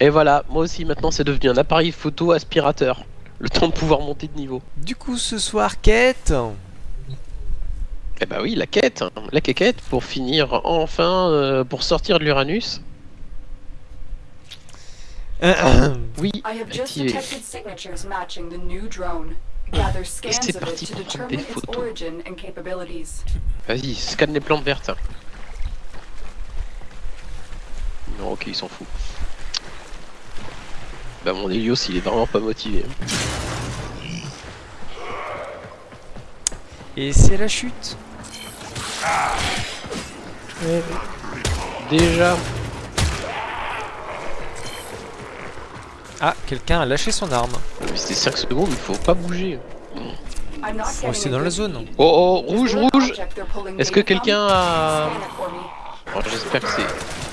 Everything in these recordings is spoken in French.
Et voilà, moi aussi maintenant c'est devenu un appareil photo aspirateur. Le temps de pouvoir monter de niveau. Du coup, ce soir, quête Eh bah oui, la quête, hein. la quéquette pour finir enfin, euh, pour sortir de l'Uranus. Oui, I have just activé. detected signatures matching the new drone. Gather scans c'est of parti it to pour prendre des determine its photos. origin and capabilities. Vas-y, scanne les plantes vertes. Non, ok, il s'en fout. Bah mon Helios, il est vraiment pas motivé. Et c'est la chute. Déjà, Ah, quelqu'un a lâché son arme. mais c'était 5 secondes, il faut pas bouger. Rester a dans la zone. Oh oh, rouge, rouge Est-ce que quelqu'un a... Oh, J'espère que c'est...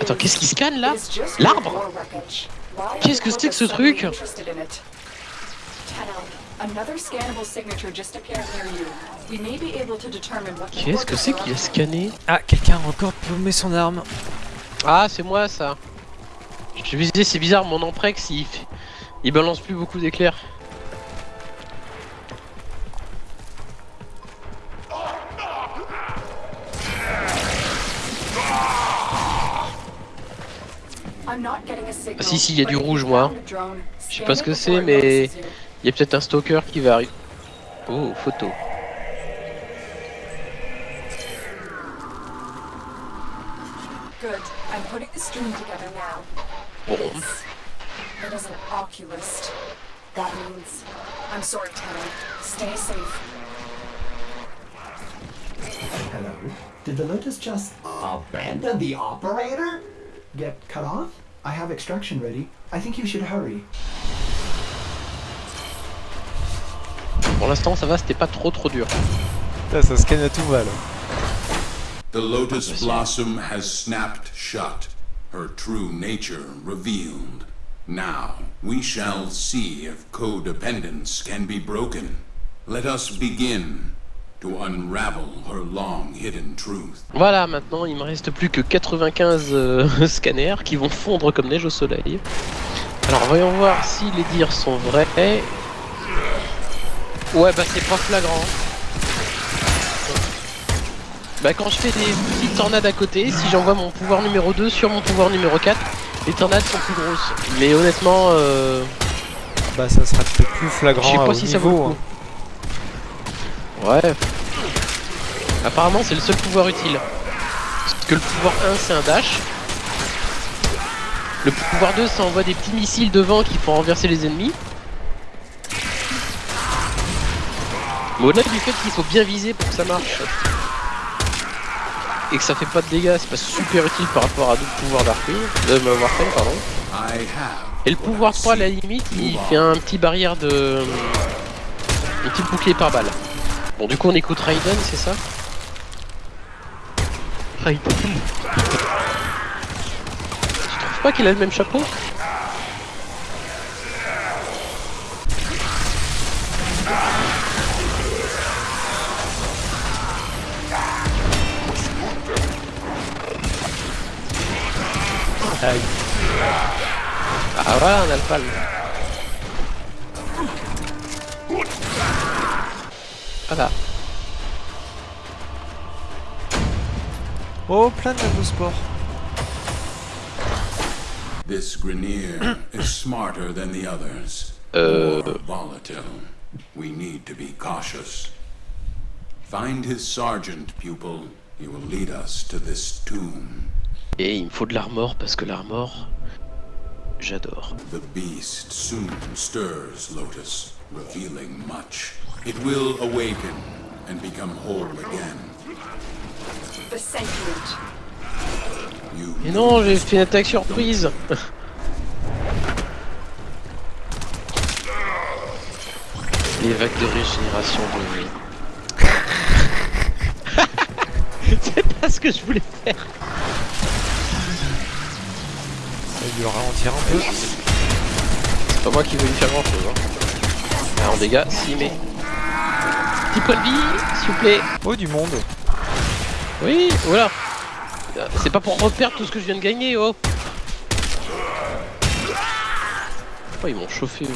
Attends, qu'est-ce qui scanne là L'arbre Qu'est-ce que c'est que ce truc Qu'est-ce que c'est qu'il a scanné Ah, quelqu'un a encore paumé son arme. Ah, c'est moi ça Je me disais, c'est bizarre, mon Amprex, il, il balance plus beaucoup d'éclairs. Ah, si, si, il y a du rouge, moi. Je sais pas ce que c'est, mais il y a peut-être un stalker qui va arriver. Oh, photo. Good. I'm putting the stream together now. Bon. It is an oculist. That means... I'm sorry, Tenno. Stay safe. Hello? Did the Lotus just abandon the operator? Get cut off? I have extraction ready. I think you should hurry. Pour l'instant, ça va, c'était pas trop trop dur. Putain, ça scanne à tout va là. The lotus blossom has snapped shut, her true nature revealed. Now, we shall see if codependence can be broken. Let us begin to unravel her long hidden truth. Voilà, maintenant, il me reste plus que 95 euh, scanners qui vont fondre comme neige au soleil. Alors, voyons voir si les dires sont vrais. Ouais, bah c'est pas flagrant. Bah quand je fais des petites tornades à côté, si j'envoie mon pouvoir numéro 2 sur mon pouvoir numéro 4, les tornades sont plus grosses. Mais honnêtement, euh, Bah, ça sera peut-être plus je sais flagrant à pas haut si ça vaut le niveau. coup. hein. Ouais. Apparemment c'est le seul pouvoir utile. Parce que le pouvoir 1 c'est un dash. Le pouvoir 2 ça envoie des petits missiles devant qui font renverser les ennemis. Mais au-delà du fait qu'il faut bien viser pour que ça marche. Et que ça fait pas de dégâts, c'est pas super utile par rapport à d'autres pouvoirs d'Arcane, de euh, pardon. Et le pouvoir 3 à la limite, il fait un petit barrière de... Un petit bouclier par balle. Bon du coup on écoute Raiden, c'est ça Raiden. Tu trouves pas qu'il a le même chapeau Aïe. Ah voilà un alpha Voilà. Oh, plein de sport. This Grineer is smarter than the others. Euh... Volatile. We need to be cautious. Find his sergeant, pupil. He will lead us to this tomb. Et il me faut de l'armor parce que l'armor, j'adore. The beast soon stirs Lotus, revealing much. It will awaken and become whole again. The sentient. You Et non, j'ai fait une attaque surprise Les vagues de régénération de vie. C'est pas ce que je voulais faire. Ça va lui ralentir un peu. C'est pas moi qui veux lui faire grand chose. Hein. Ah, en dégâts, si, mais. Petit point de vie, s'il vous plaît. Oh, du monde. Oui, voilà. C'est pas pour reperdre tout ce que je viens de gagner, oh Oh, ils m'ont chauffé.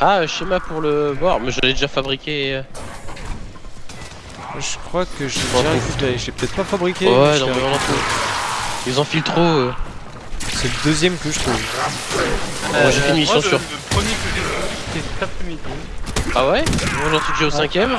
Ah, schéma pour le... Bon, mais je l'ai déjà fabriqué. euh. Je crois que j'ai Bon, déjà faut- récupéré. J'ai peut-être pas fabriqué. Ouais, mais non, je mais l'ai on en trouve. Ils enfilent trop. euh. C'est le deuxième que je trouve. Bon, j'ai fait une mission moi, sur... Le, premier que j'ai cet après-midi. Ah ouais Moi j'en suis déjà au cinquième.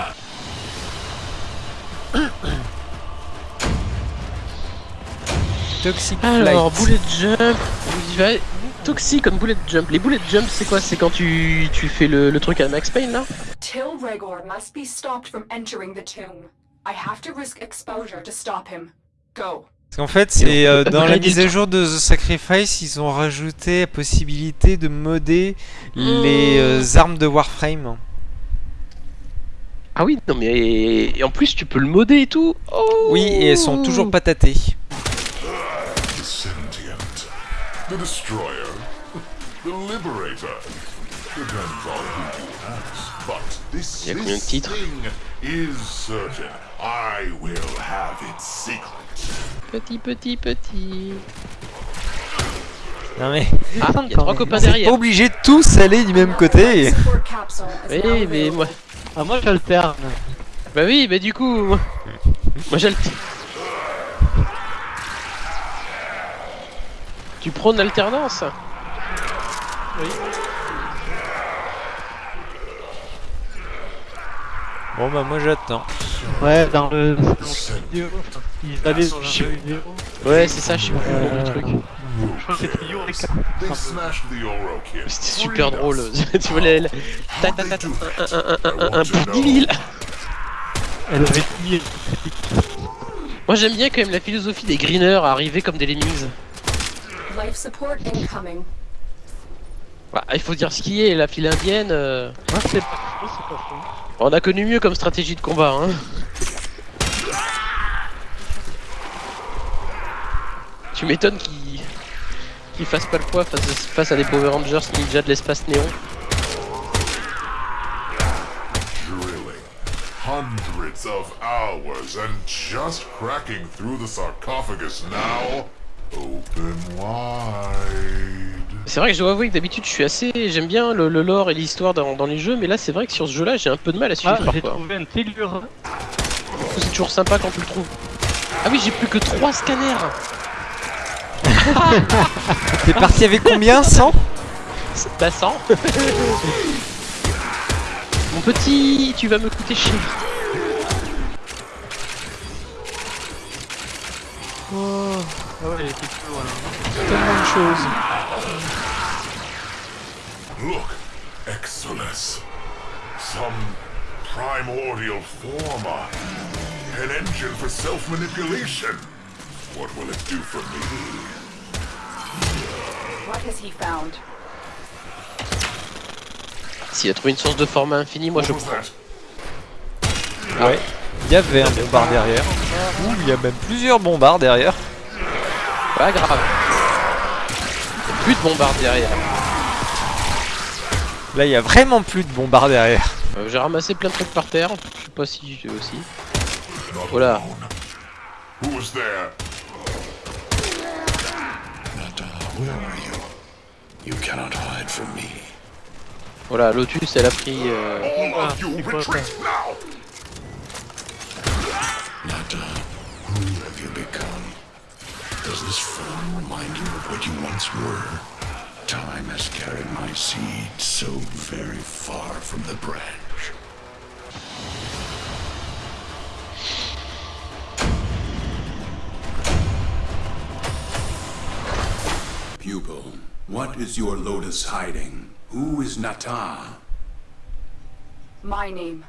Toxic Alors, Flight. bullet jump. vous y va- Toxique comme bullet jump. Les bullet jump, c'est quoi C'est quand tu, tu fais le, le truc à Max Payne là Till Regor must be stopped from entering the tomb. I have to risk exposure to stop him. Go. Parce qu'en fait, c'est euh, dans la mise à jour de The Sacrifice, ils ont rajouté la possibilité de modder les euh, armes de Warframe. Ah oui, non mais et en plus tu peux le modder et tout. Oh Oui, et elles sont toujours pas tâtées. The the destroyer, the liberator. Depends on who you ask. But this, Y a combien de this titres thing is certain. I will have its secret. Petit, petit, petit. Non mais, Ah, il y a trois copains c'est pas derrière. obligé de tous aller du même côté. Oui, mais moi. Ah, moi, j'alterne. Bah oui, mais du coup. Moi, le. Tu prônes l'alternance? Bon bah moi j'attends. Ouais, dans le. Dans The le sentient vidéo. Ils. Ouais, c'est ça, je sais plus le truc. Je crois que c'était super drôle. tu vois, les. les- Ta ta ta ta. Un, un, un, un, un, pour 10 000. Elle avait dit. Moi j'aime bien quand même la philosophie des greeners à arriver comme des lemmings. Life support incoming. Bah, il faut dire ce qui est, la file indienne. euh, c'est pas. On a connu mieux comme stratégie de combat. Hein. Tu m'étonnes qu'ils qu'ils fassent pas le poids face, face à des Power Rangers ninja de l'espace néon. Drilling. Hundreds of hours and just cracking through the sarcophagus now. Open wide. C'est vrai que je dois avouer que d'habitude je suis assez. J'aime bien le, le lore et l'histoire dans, dans les jeux, mais là c'est vrai que sur ce jeu là j'ai un peu de mal à suivre Ah, j'ai parfois. trouvé un. C'est toujours sympa quand tu le trouves. Ah oui, j'ai plus que 3 scanners T'es parti avec combien? 100 Bah 100 Mon petit, tu vas me coûter cher. Ah ouais, elle était plus loin. Tellement de choses. Look, Exodus. Some primordial former. An engine for self-manipulation. What will it do for me? S'il a trouvé une source de format infini, moi je prends. Ouais. Il y avait un bombard derrière. Ouh, il y a même plusieurs bombards derrière. Pas grave. Plus de bombardes derrière. Là, il y a vraiment plus de bombards derrière. Euh, J'ai ramassé plein de trucs par terre. Je sais pas si j'ai aussi. Voilà. Where are you? You cannot hide from me. Oh voilà, Lotus elle a pris. euh, All of you quoi, retreat now! Nata, who have you become? Does this form remind you of what you once were? Time has carried my seed so very far from the branch. What is your lotus hiding? Who is Nata? My name.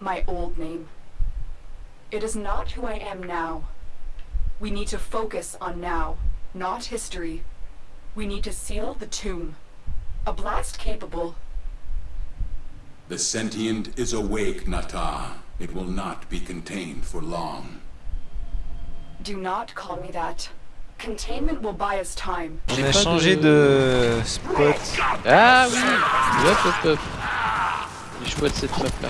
My old name. It is not who I am now. We need to focus on now, not history. We need to seal the tomb. A blast capable. The sentient is awake, Nata. It will not be contained for long. Do not call me that. On a changé de spot. Ah oui Hop hop hop Les de cette map là.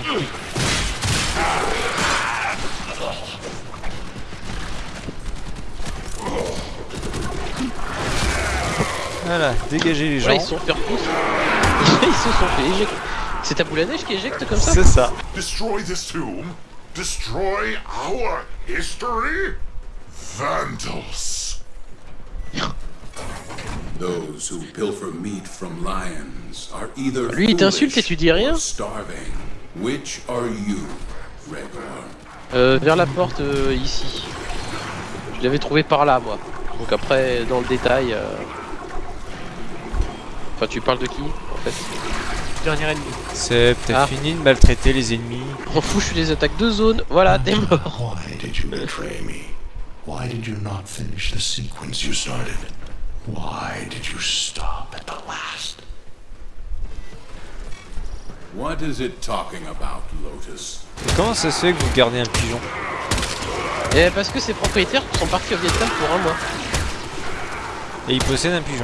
Voilà, dégagez les gens. Ils sont faire ils se sont fait éjecter. C'est ta boule à neige qui éjecte comme ça? C'est ça. Destroy this tomb. Destroy our history. Vandals. Those who pilfer meat from lions are either Lui, il t'insulte et tu dis rien starving. Which are you, Gregor? Euh, vers la porte euh, ici. Je l'avais trouvé par là, moi. Donc après, dans le détail. euh, Enfin, tu parles de qui, en fait? Dernier ennemi. C'est t'as Ah. fini de maltraiter les ennemis. On fout, je suis des attaques de zone. Voilà, t'es mort. Why did you betray me? Why did you not finish the sequence you started? Why did you stop at the last? What is it talking about, Lotus? Et comment ça se fait que vous gardez un pigeon? Et parce que ses propriétaires sont partis au Vietnam pour un mois. Et il possède un pigeon.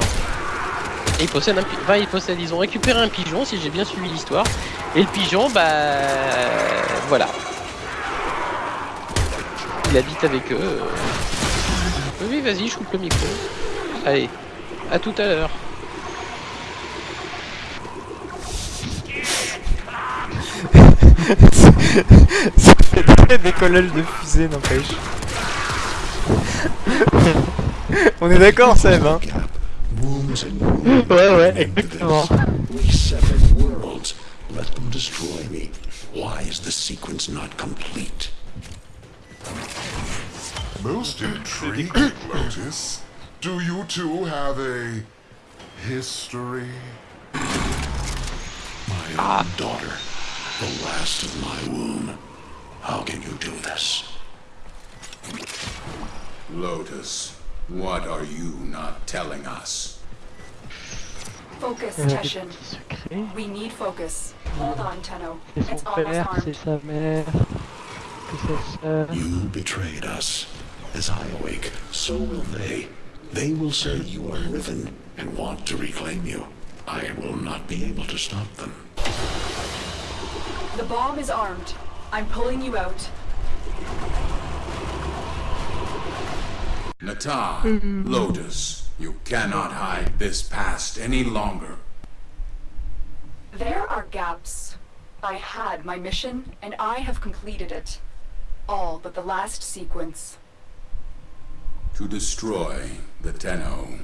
Et ils possèdent un pi- enfin, ils possèdent, ils ont récupéré un pigeon, si j'ai bien suivi l'histoire. Et le pigeon, bah. Voilà. Il habite avec eux. euh. Oui, vas-y, je coupe le micro. Allez, à tout à l'heure. ça fait très décollage de fusée, n'empêche. On est d'accord, Seb, hein. Ouais, ouais, exactement. Let them destroy me. Why is the sequence not complete? Most intriguing, Lotus. Do you two have a history? My ah. own daughter, the last of my womb. How can you do this? Lotus, what are you not telling us? Focus, Il y a des Teshin. We need focus. Hold on, Tenno. It's son almost père, armed. sa mère, c'est sa sœur. You betrayed us. As I awake, so will they. They will say you are Riven and want to reclaim you. I will not be able to stop them. The bomb is armed. I'm pulling you out. Nata, Lotus, you cannot hide this past any longer. There are gaps. I had my mission, and I have completed it. All but the last sequence. To destroy the Tenno.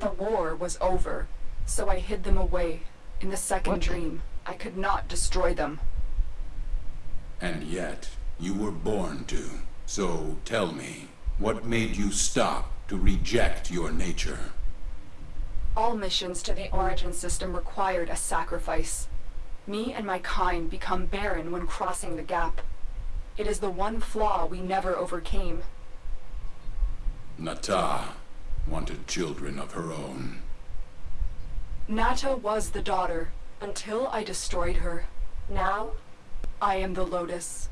The war was over, so I hid them away. In the second What? dream, I could not destroy them. And yet, you were born to. So tell me, what made you stop to reject your nature? All missions to the Origin system required a sacrifice. Me and my kind become barren when crossing the gap. It is the one flaw we never overcame. Nata wanted children of her own. Nata was the daughter, until I destroyed her. Now, I am the Lotus.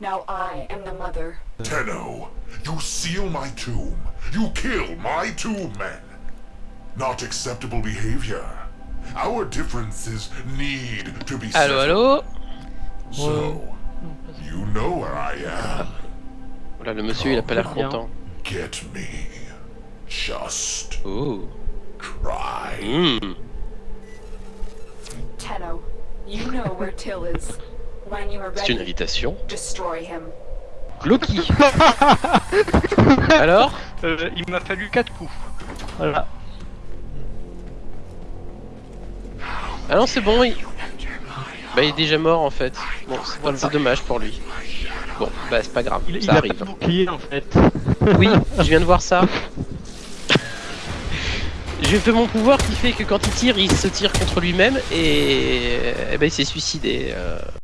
Now I am the mother. Tenno, you seal my tomb. You kill my two men. Not acceptable behavior. Our differences need to be Allô, settled. allô So, you know where I am. Voilà, le monsieur, il a pas l'air content. Get me. Just Oh. try. Hmm. Tenno, you know where Till is. When you are C'est une ready, invitation. destroy him. Loki Alors Euh, il m'a fallu 4 coups. Voilà. Ah non, c'est bon, il... Bah, il est déjà mort en fait. Bon, c'est dommage pour lui. Bon, bah, c'est pas grave, Il, il ça a arrive. pas de bouclier en fait. Oui, je viens de voir ça. J'ai fait mon pouvoir qui fait que quand il tire, il se tire contre lui-même et, eh ben, il s'est suicidé. euh.